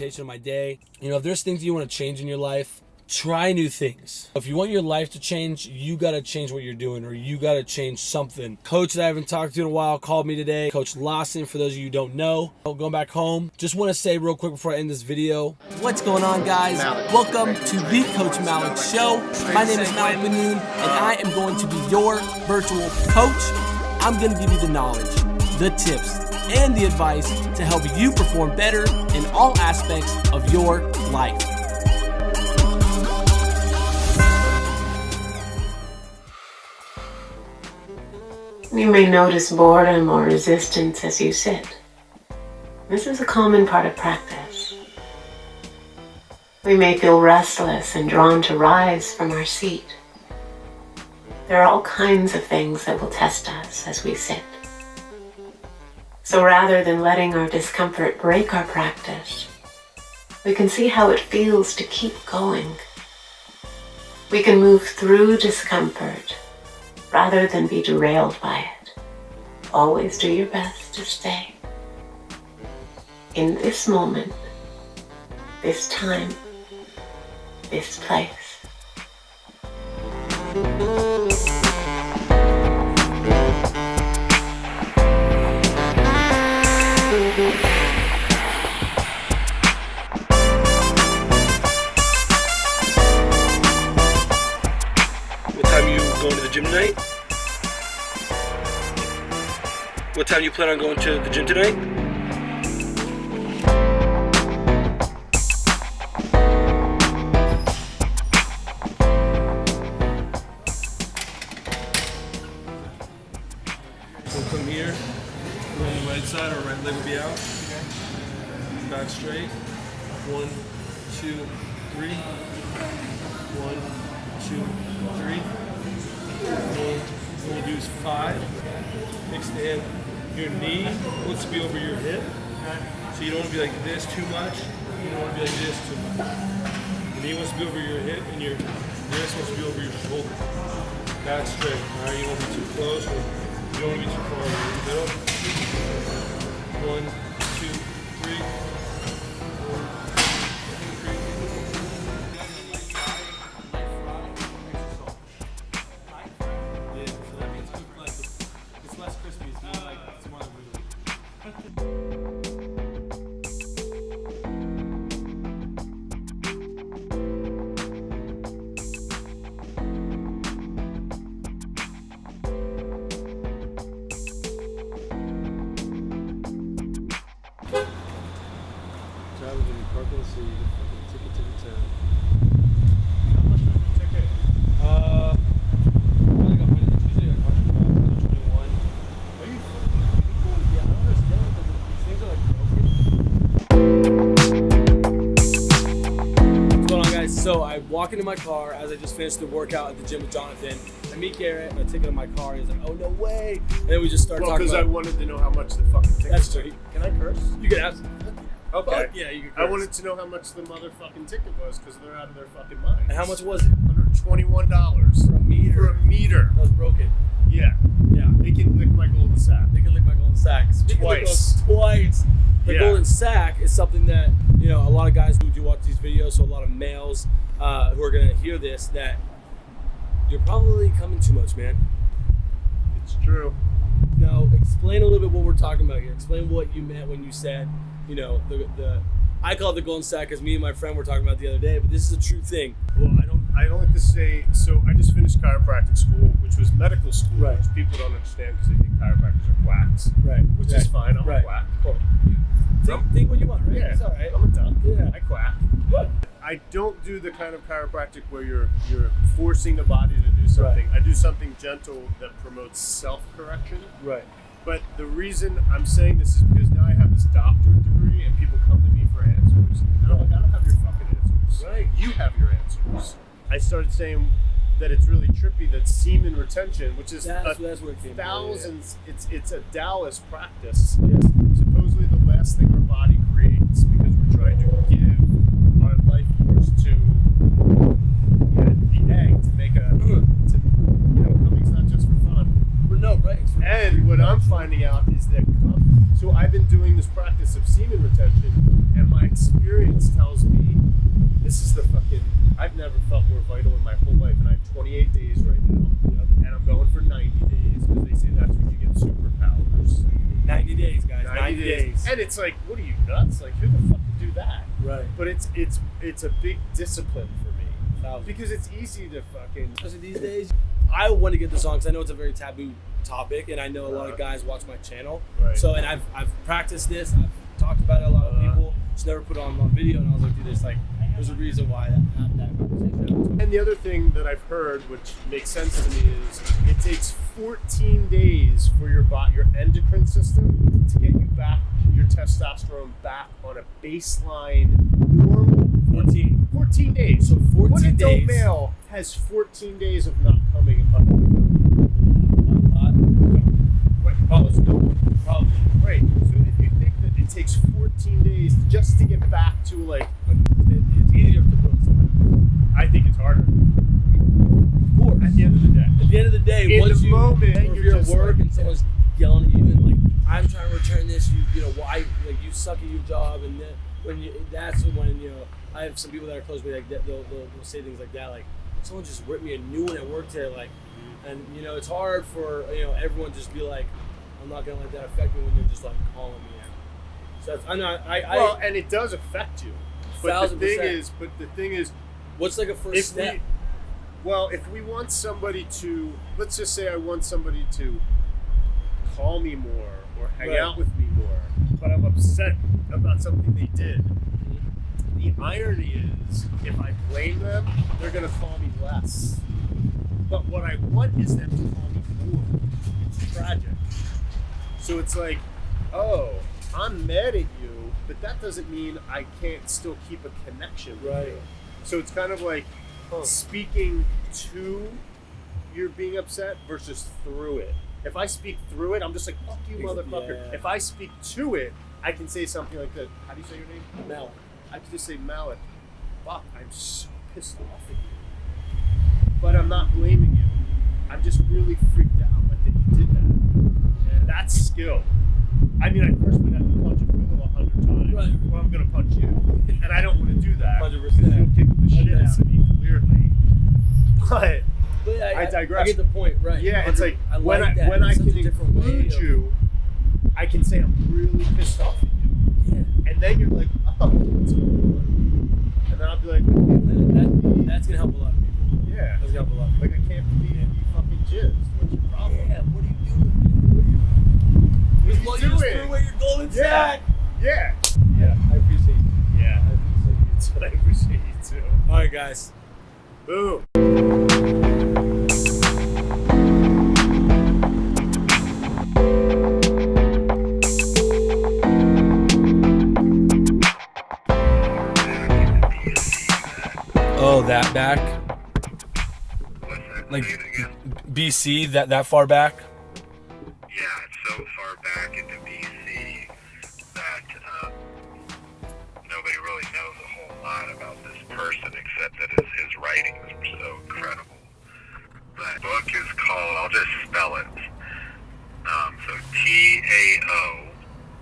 of my day. You know, if there's things you want to change in your life, try new things. If you want your life to change, you got to change what you're doing or you got to change something. Coach that I haven't talked to in a while called me today. Coach Lawson, for those of you who don't know. Going back home, just want to say real quick before I end this video. What's going on, guys? Welcome to the Coach Malik Show. My name is Malik Manoon, and I am going to be your virtual coach. I'm going to give you the knowledge, the tips, and the advice to help you perform better in all aspects of your life. You may notice boredom or resistance as you sit. This is a common part of practice. We may feel restless and drawn to rise from our seat. There are all kinds of things that will test us as we sit. So rather than letting our discomfort break our practice, we can see how it feels to keep going. We can move through discomfort rather than be derailed by it. Always do your best to stay in this moment, this time, this place. What time you going to the gym tonight? What time you plan on going to the gym tonight? We'll come here, on the right side, our right leg will be out. Back straight. One, two, three. One, two, three. What we'll do five. Extend your knee wants to be over your hip. So you don't want to be like this too much. You don't want to be like this too much. Knee wants to be over your hip and your wrist wants to be over your shoulder. Back straight. Alright, you don't be too close you want to far away in the middle. One, two, three. To the so fucking ticket to the. How much was the ticket? Uh, I think I'm it's usually like 121. Are you Yeah, I don't understand because these things are like broken. What's going on, guys? So I walk into my car as I just finished the workout at the gym with Jonathan. I meet Garrett, and I take it in my car. and He's like, "Oh no way!" And then we just start Well, talking because I wanted to know how much the fucking ticket That's true. Can I curse? You can ask. Okay. Fuck yeah, you. I wanted to know how much the motherfucking ticket was because they're out of their fucking minds. And how much was it? $121 For a meter. for a meter. That was broken. Yeah. Yeah. They can lick my golden sack. They can lick my golden sack. Speaking Twice. twice. The Yeah. golden sack is something that you know a lot of guys who do watch these videos, so a lot of males uh, who are gonna hear this that you're probably coming too much, man. It's true. Now, explain a little bit what we're talking about here. Explain what you meant when you said, you know, the the. I call it the golden sack because me and my friend were talking about it the other day, but this is a true thing. Well, I don't. I don't like to say. So I just finished chiropractic school, which was medical school, Right. which people don't understand because they think chiropractors are quacks, Right. which is fine. I'm Right. a quack. Cool. Think, think what you want, right? Yeah, It's all right. I'm a duck. Yeah. I quack. What? I don't do the kind of chiropractic where you're you're forcing the body to do something. I do something gentle that promotes self correction. Right. But the reason I'm saying this is because now I have this doctorate degree and people come to me for answers. And I'm like, I don't have your fucking answers. Right. You have your answers. I started saying that it's really trippy that semen retention, which is That's, a that's it from. Yeah, thousands, it's it's a Taoist practice. Yes. Supposedly the last thing our body creates because we're trying to give our life force to yeah, the egg to make a to, you know, coming's not just for fun. But no, right. it's for- And what I'm finding out is that, so I've been doing this practice of semen retention, and my experience tells me this is the fucking. I've never felt more vital in my whole life, and I have 28 days right now, and I'm going for 90 days because they say that's when you get superpowers. 90 days, guys. 90, days. and it's like, what are you nuts? Like, who the fuck would do that? Right. But it's it's it's a big discipline for me Thousand. because it's easy to fucking. Especially these days. I want to get this on because I know it's a very taboo topic, and I know a lot of Uh-huh. guys watch my channel. Right. So, and I've, I've practiced this. I've talked about it a lot of Uh-huh. people. Just never put it on on video, and I was like, dude, there's like, there's a reason why that that, that conversation. And the other thing that I've heard, which makes sense to me, is it takes 14 days for your bot, your endocrine system, to get you back, your testosterone back on a baseline normal 14. 14 days. So 14 What adult days. male has 14 days of not coming oh, it's no. Probably. Right. So if you think that it takes 14 days just to get back to like, It- It's easier to put. I think it's harder. Of course. At the end of the day. At the end of the day, In once the you, moment, you're at work like- and someone's yelling at you and like, I'm trying to return this, you you know why like you suck at your job and then when you that's when you know I have some people that are close to me like that they'll, they'll, they'll say things like that like someone just ripped me a new one at work today like and you know it's hard for you know everyone just be like I'm not gonna let that affect me when you're just like calling me out. So that's, I'm not I, I Well, and it does affect you. But the thing percent. is, but the thing is, what's like a first step? we, well, if we want somebody to, let's just say I want somebody to call me more or hang Right. out with me more, but I'm upset about something they did. The irony is, if I blame them, they're gonna call me less. But what I want is them to call me more. It's tragic. So it's like, oh, I'm mad at you, but that doesn't mean I can't still keep a connection with Right. you. So it's kind of like Huh. speaking to you're being upset versus through it. If I speak through it, I'm just like, fuck you, motherfucker. yeah. If I speak to it, I can say something like that. How do you say your name? Mel. I can just say, Malik, fuck, I'm so pissed off at you. But I'm not blaming you. I'm just really freaked out like that you did that. That's skill. I mean, I first would have to punch a pillow a hundred times, Right. or I'm gonna punch you, and I don't want to do that. 100%. because You'll kick the shit Yeah. out of me clearly. But But I, I digress. I get the point, right? yeah, it's 100 like when like I that. when I It's such can a different way include of- you, I can say I'm really pissed off at you, Yeah. and then you're like, oh, what's going on? And then I'll be like, That, that, that's gonna help a lot of people. yeah, That's gonna help a lot. Like I can't believe you fucking jizzed. What's your problem? Yeah, what are you doing? What are you Well, you just doing? threw away your golden Yeah. sack. Yeah, Yeah, I appreciate you. yeah. I appreciate you. That's what I appreciate you too. All right, guys. Boom. Oh, that back, like BC, that that far back. Yeah, it's so far back into writings were so incredible. The book is called, I'll just spell it. Um, so T A O,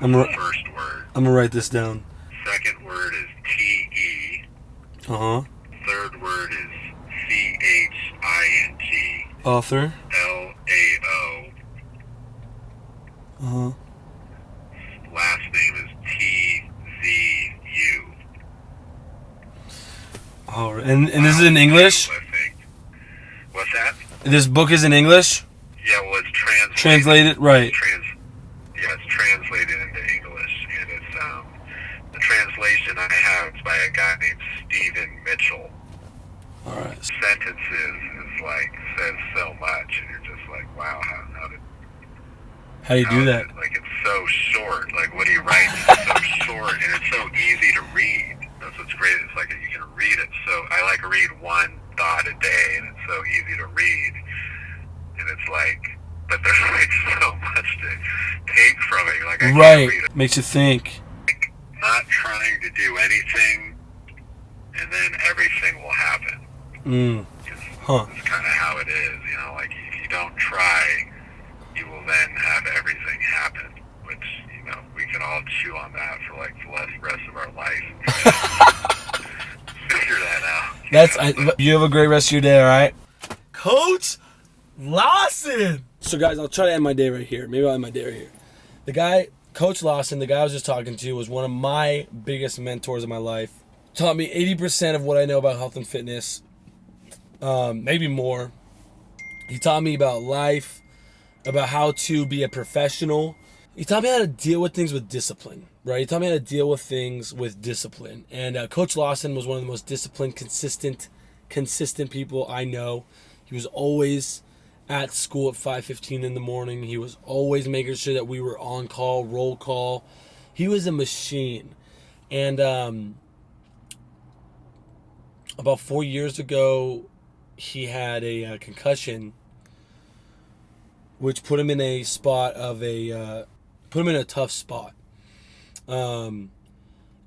I'm first word. I'm gonna write this down. Second word is T E. Uh huh. Third word is C H I N G Author. L A O. Uh huh. Last name is T Z U. All right. And and this is in English. What's that? This book is in English. Yeah, well, it's translated. Translated, right? Trans, yeah, it's translated into English, and it's um, the translation I have is by a guy named Stephen Mitchell. All right. Sentences is like says so much, and you're just like, wow, how, how did How do you how do that? it- Like it's so short. Like what he writes is so short, and it's so easy to read. That's what's great. It's like can read it. So I like to read one thought a day, and it's so easy to read. And it's like, but there's like so much to take from it. Like I can't Right. read it. Makes you think. Not trying to do anything, and then everything will happen. Mm. It's, Huh. it's kind of how it is. You know, like if you don't try, you will then have everything happen. Which you know we can all chew on that for like the rest of our life. Figure it That's I, you have a great rest of your day. All right, Coach Lawson. So guys, I'll try to end my day right here. Maybe I'll end my day right here. The guy, Coach Lawson, the guy I was just talking to, was one of my biggest mentors in my life. Taught me 80% of what I know about health and fitness, um, maybe more. He taught me about life, about how to be a professional. He taught me how to deal with things with discipline, right? He taught me how to deal with things with discipline. And uh, Coach Lawson was one of the most disciplined, consistent, consistent people I know. He was always at school at 5:15 in the morning. He was always making sure that we were on call, roll call. He was a machine. And um, about four years ago, he had a, uh concussion, which put him in a spot of a uh, put him in a tough spot. Um,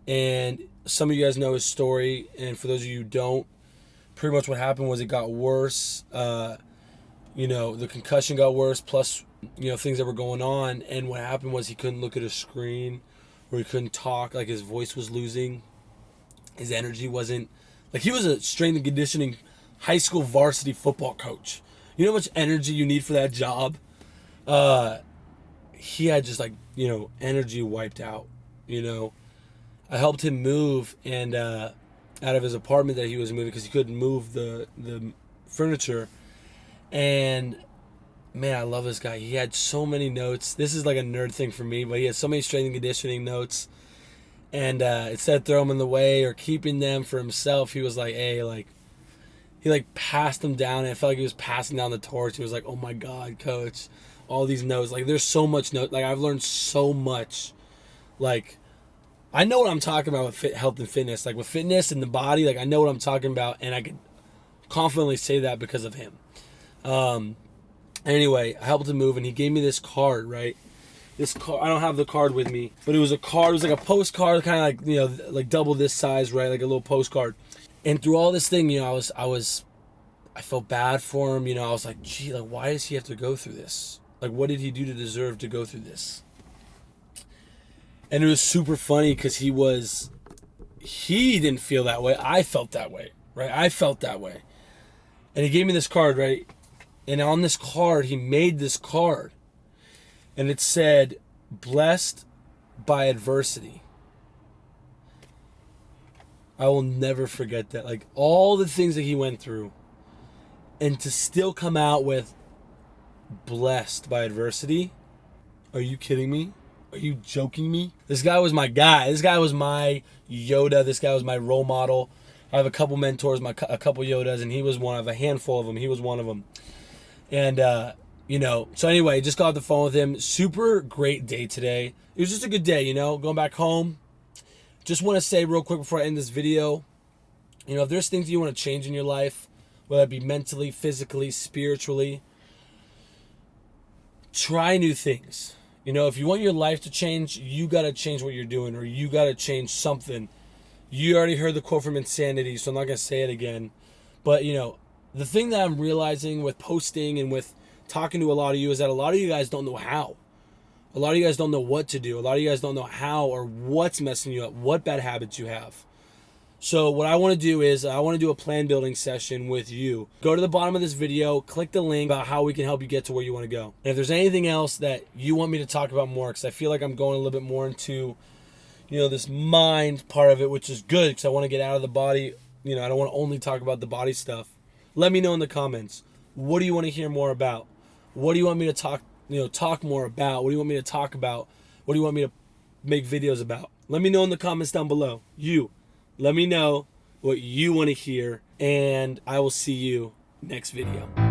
and some of you guys know his story, and for those of you who don't, pretty much what happened was it got worse. Uh, you know, the concussion got worse, plus you know things that were going on, and what happened was he couldn't look at a screen, or he couldn't talk. Like his voice was losing, his energy wasn't. Like he was a strength and conditioning high school varsity football coach. You know how much energy you need for that job? Uh, he had just like, you know, energy wiped out, you know. I helped him move and uh, out of his apartment that he was moving because he couldn't move the the furniture. And man, I love this guy. He had so many notes. This is like a nerd thing for me, but he had so many strength and conditioning notes. And uh, instead of throwing them in the way or keeping them for himself, he was like, "Hey, like." He like passed them down, and I felt like he was passing down the torch. He was like, "Oh my God, coach, all these notes. Like, there's so much note. Like, I've learned so much. Like, I know what I'm talking about with fit, health and fitness. Like with fitness and the body, like I know what I'm talking about, and I can confidently say that because of him. Um, anyway, I helped him move, and he gave me this card, right? This card, I don't have the card with me, but it was a card. It was like a postcard, kind of like you know, like double this size, right? Like a little postcard. And through all this thing, you know, I was, I was, I felt bad for him. You know, I was like, gee, like why does he have to go through this? Like, what did he do to deserve to go through this? And it was super funny because he was he didn't feel that way. I felt that way right? I felt that way. And he gave me this card right? And on this card he made this card. And it said blessed by adversity. I will never forget that. Like all the things that he went through. And to still come out with blessed by adversity. Are you kidding me are you joking me? This guy was my guy. This guy was my Yoda. This guy was my role model. I have a couple mentors, my a couple Yodas, and he was one of a handful of them. He was one of them. And uh, you know, so anyway, just got off the phone with him. Super great day today. It was just a good day, you know, going back home. Just want to say real quick before I end this video, you know, if there's things you want to change in your life, whether it be mentally, physically, spiritually, try new things you know, if you want your life to change, you got to change what you're doing or you got to change something. You already heard the quote from Insanity, so I'm not going to say it again. But, you know, the thing that I'm realizing with posting and with talking to a lot of you is that a lot of you guys don't know how. A lot of you guys don't know what to do. A lot of you guys don't know how or what's messing you up, what bad habits you have. So what I want to do is I want to do a plan building session with you. Go to the bottom of this video, click the link about how we can help you get to where you want to go. And if there's anything else that you want me to talk about more, because I feel like I'm going a little bit more into, you know, this mind part of it, which is good because I want to get out of the body. You know, I don't want to only talk about the body stuff. Let me know in the comments. What do you want to hear more about? What do you want me to talk, you know, talk more about? What do you want me to talk about? What do you want me to make videos about? Let me know in the comments down below. You. Let me know what you want to hear, and I will see you next video. Wow.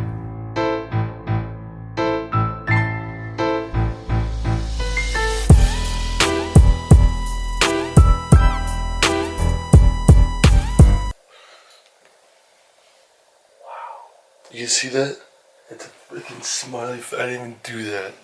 You see that? It's a freaking smiley. I didn't even do that.